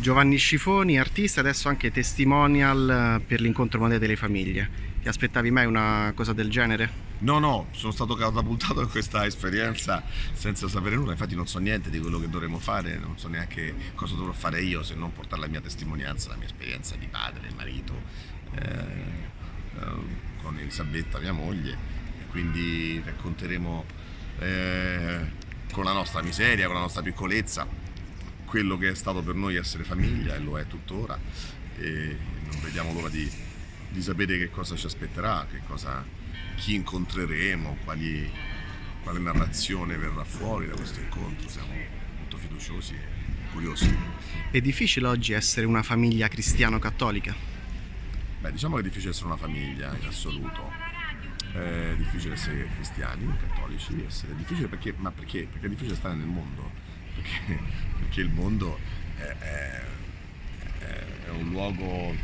Giovanni Scifoni, artista, adesso anche testimonial per l'incontro mondiale delle famiglie. Ti aspettavi mai una cosa del genere? No, no, sono stato catapultato in questa esperienza senza sapere nulla, infatti non so niente di quello che dovremo fare, non so neanche cosa dovrò fare io se non portare la mia testimonianza, la mia esperienza di padre, marito, eh, eh, con Elisabetta, mia moglie, e quindi racconteremo eh, con la nostra miseria, con la nostra piccolezza, quello che è stato per noi essere famiglia e lo è tuttora e non vediamo l'ora di, di sapere che cosa ci aspetterà, che cosa, chi incontreremo, quali, quale narrazione verrà fuori da questo incontro. Siamo molto fiduciosi e curiosi. È difficile oggi essere una famiglia cristiano-cattolica? Beh, diciamo che è difficile essere una famiglia in assoluto. È difficile essere cristiani, cattolici, essere difficile perché, ma perché? Perché è difficile stare nel mondo perché, perché il mondo è, è, è, un luogo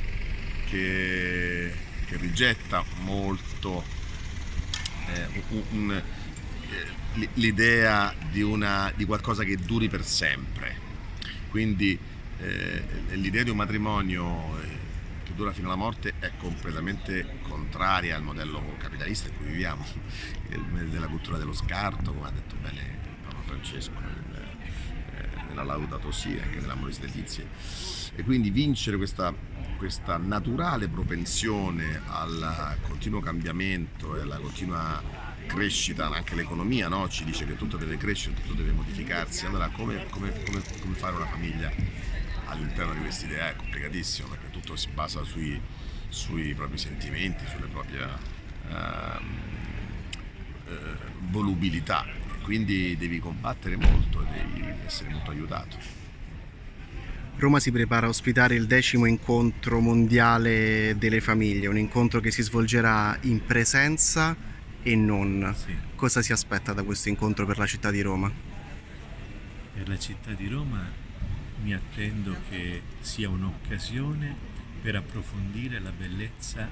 che, che rigetta molto eh, eh, l'idea di, di, qualcosa che duri per sempre. Quindi eh, l'idea di un matrimonio eh, che dura fino alla morte è completamente contraria al modello capitalista in cui viviamo, della cultura dello scarto, come ha detto bene Papa Francesco nella Laudato Si, anche nella Moris Letizia. E quindi vincere questa, questa naturale propensione al continuo cambiamento e alla continua crescita, anche l'economia no? ci dice che tutto deve crescere, tutto deve modificarsi, allora come, come, come, come fare una famiglia all'interno di questa idea è complicatissimo perché tutto si basa sui, sui propri sentimenti, sulle proprie uh, uh, volubilità quindi devi combattere molto e devi essere molto aiutato. Roma si prepara a ospitare il decimo incontro mondiale delle famiglie, un incontro che si svolgerà in presenza e non. Sì. Cosa si aspetta da questo incontro per la città di Roma? Per la città di Roma mi attendo che sia un'occasione per approfondire la bellezza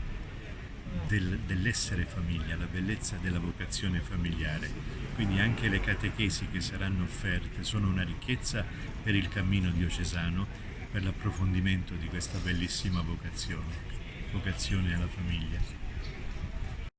del, dell'essere famiglia, la bellezza della vocazione familiare. Quindi anche le catechesi che saranno offerte sono una ricchezza per il cammino diocesano, per l'approfondimento di questa bellissima vocazione, vocazione alla famiglia.